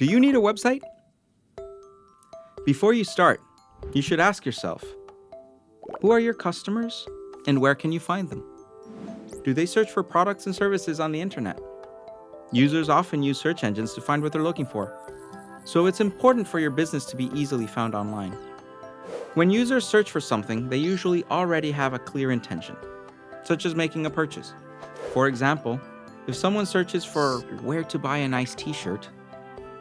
Do you need a website? Before you start, you should ask yourself, who are your customers and where can you find them? Do they search for products and services on the internet? Users often use search engines to find what they're looking for, so it's important for your business to be easily found online. When users search for something, they usually already have a clear intention, such as making a purchase. For example, if someone searches for where to buy a nice t-shirt,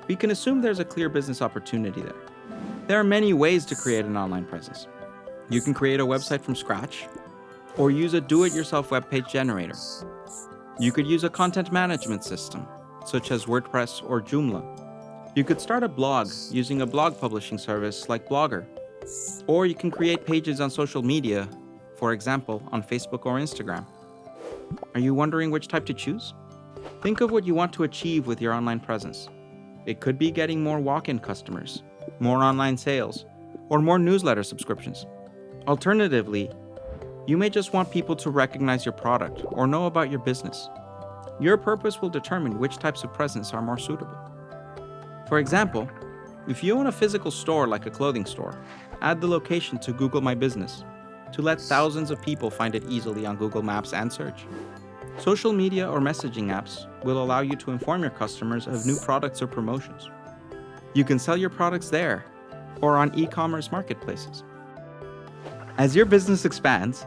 we can assume there's a clear business opportunity there. There are many ways to create an online presence. You can create a website from scratch, or use a do-it-yourself web page generator. You could use a content management system, such as WordPress or Joomla. You could start a blog using a blog publishing service like Blogger. Or you can create pages on social media, for example, on Facebook or Instagram. Are you wondering which type to choose? Think of what you want to achieve with your online presence. It could be getting more walk-in customers, more online sales, or more newsletter subscriptions. Alternatively, you may just want people to recognize your product or know about your business. Your purpose will determine which types of presence are more suitable. For example, if you own a physical store like a clothing store, add the location to Google My Business to let thousands of people find it easily on Google Maps and search. Social media or messaging apps will allow you to inform your customers of new products or promotions. You can sell your products there or on e-commerce marketplaces. As your business expands,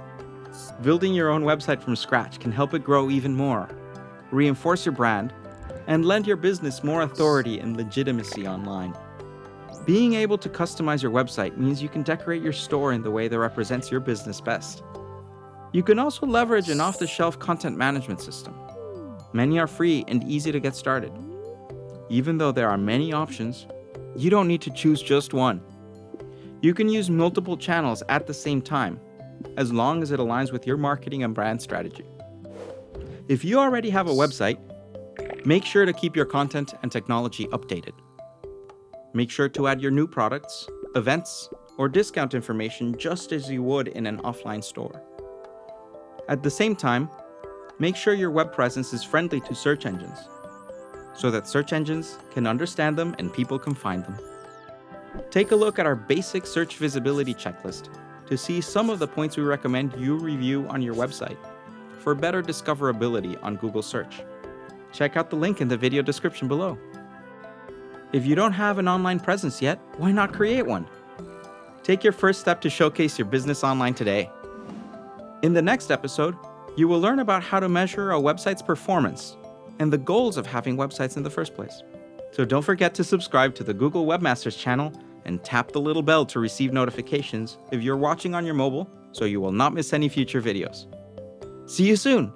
building your own website from scratch can help it grow even more, reinforce your brand, and lend your business more authority and legitimacy online. Being able to customize your website means you can decorate your store in the way that represents your business best. You can also leverage an off-the-shelf content management system. Many are free and easy to get started. Even though there are many options, you don't need to choose just one. You can use multiple channels at the same time, as long as it aligns with your marketing and brand strategy. If you already have a website, make sure to keep your content and technology updated. Make sure to add your new products, events, or discount information just as you would in an offline store. At the same time, make sure your web presence is friendly to search engines, so that search engines can understand them and people can find them. Take a look at our basic search visibility checklist to see some of the points we recommend you review on your website for better discoverability on Google search. Check out the link in the video description below. If you don't have an online presence yet, why not create one? Take your first step to showcase your business online today. In the next episode, you will learn about how to measure a website's performance and the goals of having websites in the first place. So don't forget to subscribe to the Google Webmasters channel and tap the little bell to receive notifications if you're watching on your mobile so you will not miss any future videos. See you soon!